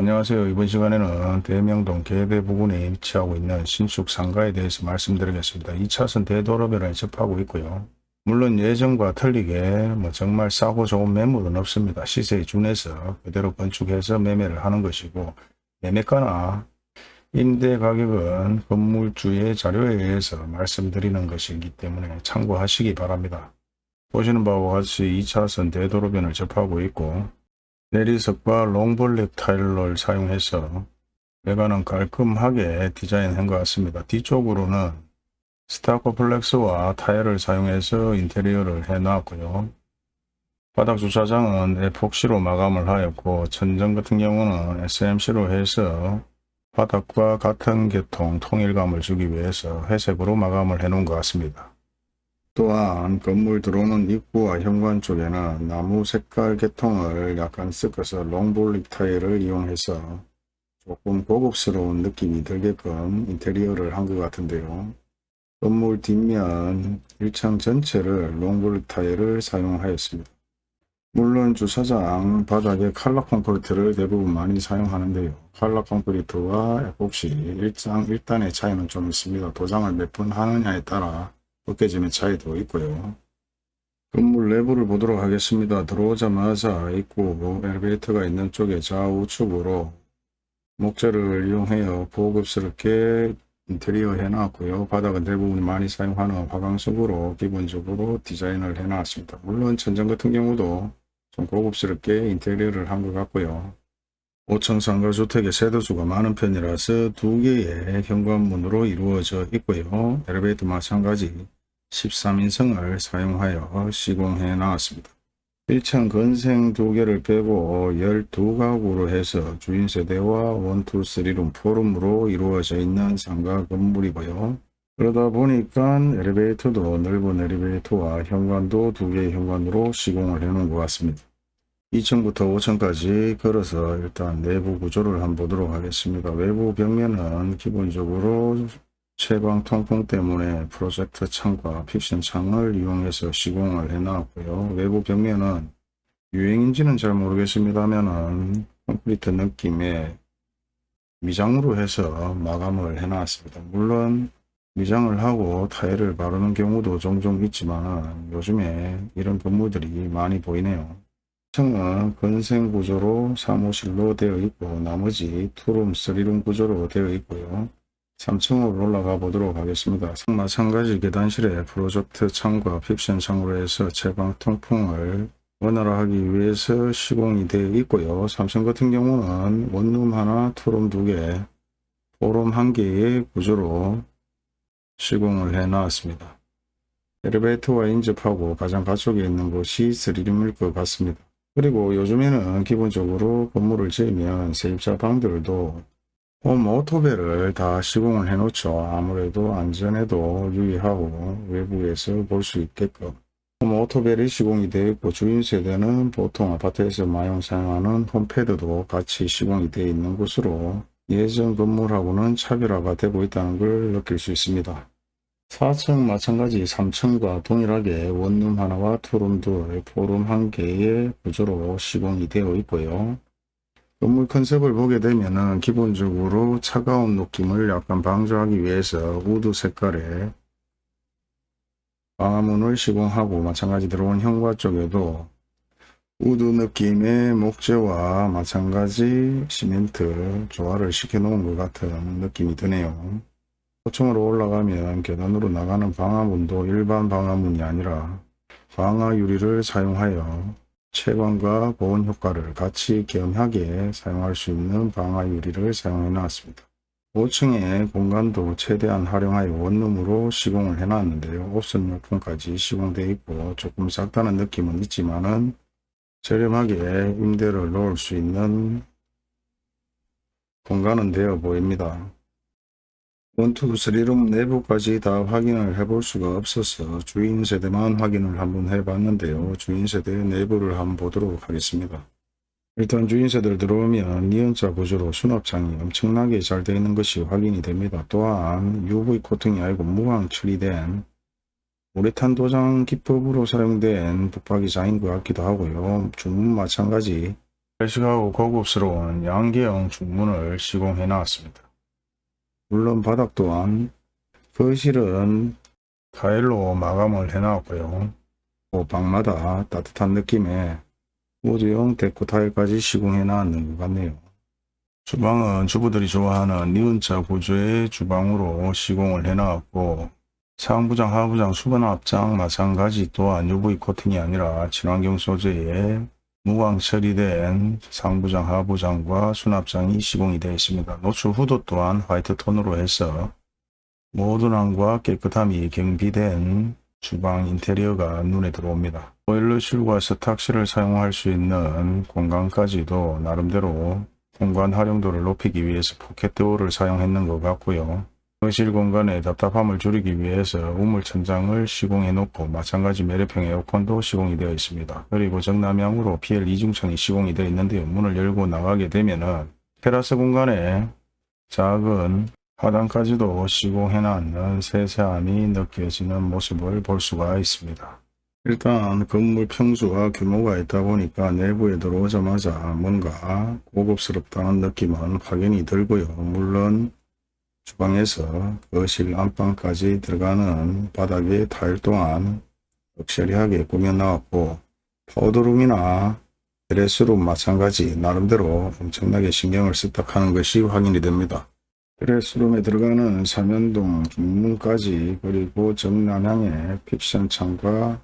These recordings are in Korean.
안녕하세요. 이번 시간에는 대명동 계대 부근에 위치하고 있는 신축 상가에 대해서 말씀드리겠습니다. 2차선 대도로변을 접하고 있고요. 물론 예전과 틀리게 뭐 정말 싸고 좋은 매물은 없습니다. 시세에 준해서 그대로 건축해서 매매를 하는 것이고 매매가나 임대 가격은 건물주의 자료에 의해서 말씀드리는 것이기 때문에 참고하시기 바랍니다. 보시는 바와 같이 2차선 대도로변을 접하고 있고 대리석과 long brick 타일을 사용해서 외관은 깔끔하게 디자인한 것 같습니다. 뒤쪽으로는 Stuccoflex와 타일을 사용해서 인테리어를 해놨고요. 바닥 주차장은 에폭시로 마감을 하였고 천정 같은 경우는 SMC로 해서 바닥과 같은 계통 통일감을 주기 위해서 회색으로 마감을 해 놓은 것 같습니다. 또한 건물 들어오는 입구와 현관 쪽에는 나무 색깔 계통을 약간 섞어서 long brick 타일을 이용해서 조금 고급스러운 느낌이 들게끔 인테리어를 한 것 같은데요. 건물 뒷면 1층 전체를 롱볼릭 타일을 사용하였습니다. 물론 주차장 바닥에 칼라 콘크리트를 대부분 많이 사용하는데요. 칼라 콘크리트와 에폭시 일장 1단의 차이는 좀 있습니다. 도장을 몇 번 하느냐에 따라 벗겨짐의 차이도 있고요. 건물 내부를 보도록 하겠습니다. 들어오자마자 입구 엘리베이터가 있는 쪽에 좌우측으로 목재를 이용하여 고급스럽게 인테리어 해놨고요. 바닥은 대부분 많이 사용하는 화강석으로 기본적으로 디자인을 해놨습니다. 물론 천장 같은 경우도 좀 고급스럽게 인테리어를 한 것 같고요. 5층 상가주택의 세대수가 많은 편이라서 두 개의 현관문으로 이루어져 있고요. 엘리베이터 마찬가지 13인승을 사용하여 시공해 나왔습니다. 1층 건생 두 개를 빼고 12가구로 해서 주인 세대와 1, 2, 3룸, 4룸으로 이루어져 있는 상가 건물이고요. 그러다 보니까 엘리베이터도 넓은 엘리베이터와 현관도 두 개의 현관으로 시공을 해 놓은 것 같습니다. 2층부터 5층까지 걸어서 일단 내부 구조를 한번 보도록 하겠습니다. 외부 벽면은 기본적으로 채광 통풍 때문에 프로젝터 창과 픽션 창을 이용해서 시공을 해 놨고요. 외부 벽면은 유행인지는 잘 모르겠습니다만은 콘크리트 느낌의 미장으로 해서 마감을 해 놨습니다. 물론 미장을 하고 타일을 바르는 경우도 종종 있지만 요즘에 이런 건물들이 많이 보이네요. 2층은 근생 구조로 사무실로 되어 있고 나머지 투룸, 쓰리룸 구조로 되어 있고요. 3층으로 올라가 보도록 하겠습니다. 마찬가지 계단실에 프로젝트 창과 fix 창으로 해서 채광 통풍을 원활하기 위해서 시공이 되어 있고요. 3층 같은 경우는 원룸 하나, 투룸 두 개, 포룸 한 개의 구조로 시공을 해 나왔습니다. 엘리베이터와 인접하고 가장 가쪽에 있는 곳이 3룸일 것 같습니다. 그리고 요즘에는 기본적으로 건물을 지으면 세입자 방들도 홈 오토벨을 다 시공을 해 놓죠. 아무래도 안전에도 유의하고 외부에서 볼 수 있게끔 홈 오토벨이 시공이 되어 있고 주인 세대는 보통 아파트에서 많이 사용하는 홈패드도 같이 시공이 되어 있는 곳으로 예전 건물하고는 차별화가 되고 있다는 걸 느낄 수 있습니다. 4층 마찬가지 3층과 동일하게 원룸 하나와 투룸 둘, 포룸 한 개의 구조로 시공이 되어 있고요. 건물 컨셉을 보게 되면은 기본적으로 차가운 느낌을 약간 방지하기 위해서 wood 색깔의 방화문을 시공하고 마찬가지 들어온 현관 쪽에도 wood 느낌의 목재와 마찬가지 시멘트 조화를 시켜 놓은 것 같은 느낌이 드네요. 5층으로 올라가면 계단으로 나가는 방화문도 일반 방화문이 아니라 방화 유리를 사용하여 채광과 보온 효과를 같이 겸하게 사용할 수 있는 방화 유리를 사용해 놨습니다. 5층의 공간도 최대한 활용하여 원룸으로 시공을 해 놨는데요. 옵션 용품까지 시공되어 있고 조금 작다는 느낌은 있지만 은 저렴하게 임대를 놓을 수 있는 공간은 되어 보입니다. 원투 쓰리룸 내부까지 다 확인을 해볼 수가 없어서 주인 세대만 확인을 한번 해봤는데요. 주인 세대 내부를 한번 보도록 하겠습니다. 일단 주인 세대를 들어오면 니은자 구조로 수납장이 엄청나게 잘 되어 있는 것이 확인이 됩니다. 또한 UV 코팅이 아니고 무광 처리된 우레탄 도장 기법으로 사용된 붙박이 장인 것 같기도 하고요. 주문 마찬가지 클래식하고 고급스러운 양계형 중문을 시공해 놨습니다. 물론 바닥 또한 거실은 타일로 마감을 해 놨고요. 또 방마다 따뜻한 느낌의 우드형 데코 타일까지 시공해 놨는 것 같네요. 주방은 주부들이 좋아하는 니은자 구조의 주방으로 시공을 해 놨고 상부장, 하부장, 수건 앞장 마찬가지 또한 UV 코팅이 아니라 친환경 소재의 무광 처리된 상부장, 하부장과 수납장이 시공이 되어 있습니다. 노출 후드 또한 화이트 톤으로 해서 모던함과 깨끗함이 겸비된 주방 인테리어가 눈에 들어옵니다. 보일러실과 세탁실을 사용할 수 있는 공간까지도 나름대로 공간 활용도를 높이기 위해서 포켓 도어를 사용했는 것 같고요. 거실 공간의 답답함을 줄이기 위해서 우물 천장을 시공해 놓고 마찬가지 매립형 에어컨도 시공이 되어 있습니다. 그리고 정남향으로 PL 이중창이 시공이 되어 있는데요. 문을 열고 나가게 되면은 테라스 공간에 작은 화단까지도 시공해 놨는 세세함이 느껴지는 모습을 볼 수가 있습니다. 일단 건물 평수와 규모가 있다 보니까 내부에 들어오자마자 뭔가 고급스럽다는 느낌은 확연히 들고요. 물론 주방에서 거실 안방까지 들어가는 바닥의 타일 또한 럭셔리하게 꾸며 나왔고 powder room이나 드레스룸 마찬가지 나름대로 엄청나게 신경을 썼다 하는 것이 확인이 됩니다. 드레스룸에 들어가는 삼연동 중문까지 그리고 정남향의 fix 창과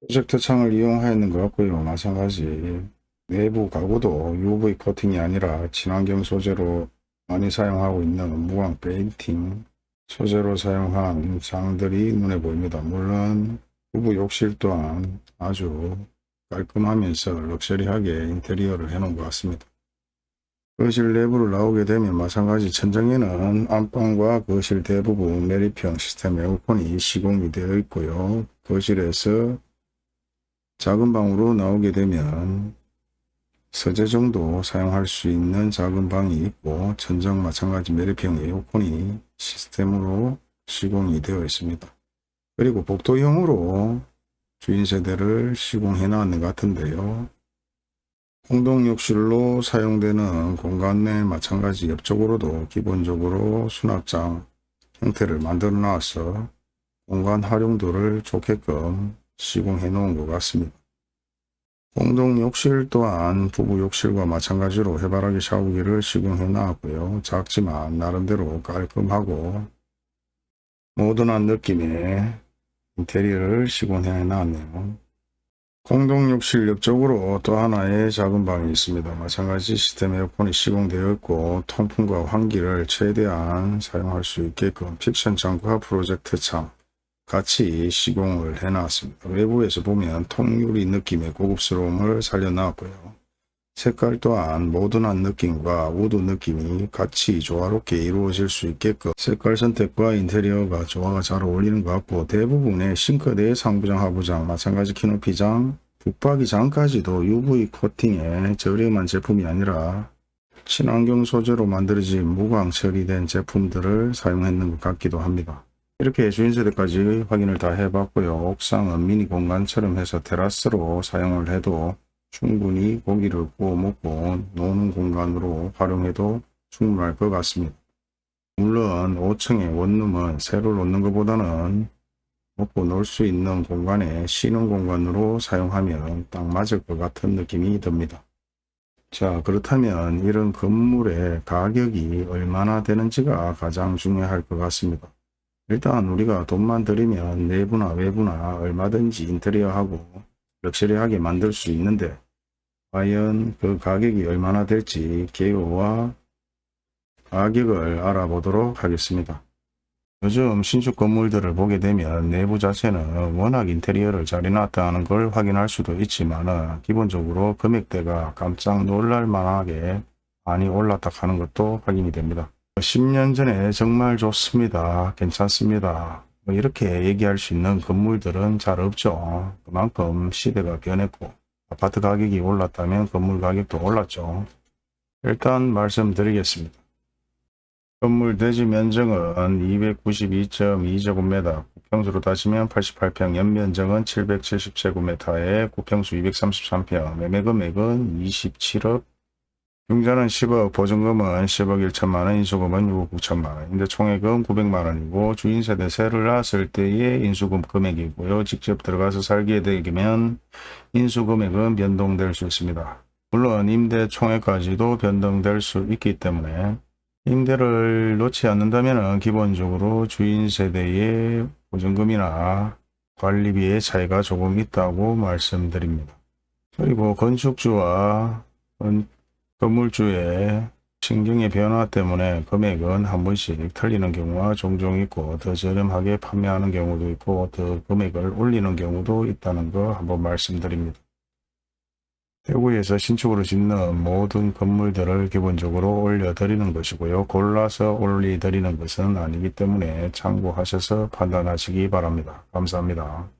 프로젝터 창을 이용하였는 것 같고요. 마찬가지 내부 가구도 UV 코팅이 아니라 친환경 소재로 많이 사용하고 있는 무광 페인팅 소재로 사용한 장들이 눈에 보입니다. 물론 부부 욕실 또한 아주 깔끔하면서 럭셔리하게 인테리어를 해놓은 것 같습니다. 거실 내부를 나오게 되면 마찬가지 천장에는 안방과 거실 대부분 매립형 시스템 에어컨이 시공이 되어 있고요. 거실에서 작은 방으로 나오게 되면 서재 정도 사용할 수 있는 작은 방이 있고 천장 마찬가지 매립형 에어컨이 시스템으로 시공이 되어 있습니다. 그리고 복도형으로 주인 세대를 시공해 놨는 것 같은데요. 공동욕실로 사용되는 공간 내 마찬가지 옆쪽으로도 기본적으로 수납장 형태를 만들어 놔서 공간 활용도를 좋게끔 시공해 놓은 것 같습니다. 공동 욕실 또한 부부 욕실과 마찬가지로 해바라기 샤워기를 시공해 놨고요. 작지만 나름대로 깔끔하고 모던한 느낌의 인테리어를 시공해 놨네요. 공동 욕실 옆쪽으로 또 하나의 작은 방이 있습니다. 마찬가지 시스템 에어컨이 시공되어 있고 통풍과 환기를 최대한 사용할 수 있게끔 픽션 창과 프로젝트 창 같이 시공을 해놨습니다. 외부에서 보면 통유리 느낌의 고급스러움을 살려놨고요. 색깔 또한 모던한 느낌과 wood 느낌이 같이 조화롭게 이루어질 수 있게끔 색깔 선택과 인테리어가 조화가 잘 어울리는 것 같고 대부분의 싱크대 상부장 하부장 마찬가지 키높이장 붙박이장까지도 UV 코팅의 저렴한 제품이 아니라 친환경 소재로 만들어진 무광 처리된 제품들을 사용했는 것 같기도 합니다. 이렇게 주인세대까지 확인을 다 해봤고요. 옥상은 미니 공간처럼 해서 테라스로 사용을 해도 충분히 고기를 구워 먹고 노는 공간으로 활용해도 충분할 것 같습니다. 물론 5층의 원룸은 새로 놓는 것보다는 먹고 놀 수 있는 공간에 쉬는 공간으로 사용하면 딱 맞을 것 같은 느낌이 듭니다. 자 그렇다면 이런 건물의 가격이 얼마나 되는지가 가장 중요할 것 같습니다. 일단 우리가 돈만 들이면 내부나 외부나 얼마든지 인테리어하고 럭셔리하게 만들 수 있는데 과연 그 가격이 얼마나 될지 개요와 가격을 알아보도록 하겠습니다. 요즘 신축 건물들을 보게 되면 내부 자체는 워낙 인테리어를 잘 해놨다는 걸 확인할 수도 있지만 기본적으로 금액대가 깜짝 놀랄 만하게 많이 올랐다 하는 것도 확인이 됩니다. 10년 전에 정말 좋습니다. 괜찮습니다. 뭐 이렇게 얘기할 수 있는 건물들은 잘 없죠. 그만큼 시대가 변했고 아파트 가격이 올랐다면 건물 가격도 올랐죠. 일단 말씀드리겠습니다. 건물 대지 면적은 292.2제곱미터, 평수로 따지면 88평, 연면적은 770제곱미터에 구평수 233평, 매매 금액은 27억, 융자는 10억, 보증금은 10억 1천만원, 인수금은 6억 9천만원, 인데 총액은 900만원이고 주인세대세를 낳았을 때의 인수금 금액이고요. 직접 들어가서 살게 되면 인수금액은 변동될 수 있습니다. 물론 임대 총액까지도 변동될 수 있기 때문에 임대를 놓지 않는다면 기본적으로 주인 세대의 보증금이나 관리비의 차이가 조금 있다고 말씀드립니다. 그리고 건축주와 건- 건물주의 신경의 변화 때문에 금액은 한 번씩 틀리는 경우가 종종 있고 더 저렴하게 판매하는 경우도 있고 더 금액을 올리는 경우도 있다는 거 한번 말씀드립니다. 대구에서 신축으로 짓는 모든 건물들을 기본적으로 올려드리는 것이고요. 골라서 올려드리는 것은 아니기 때문에 참고하셔서 판단하시기 바랍니다. 감사합니다.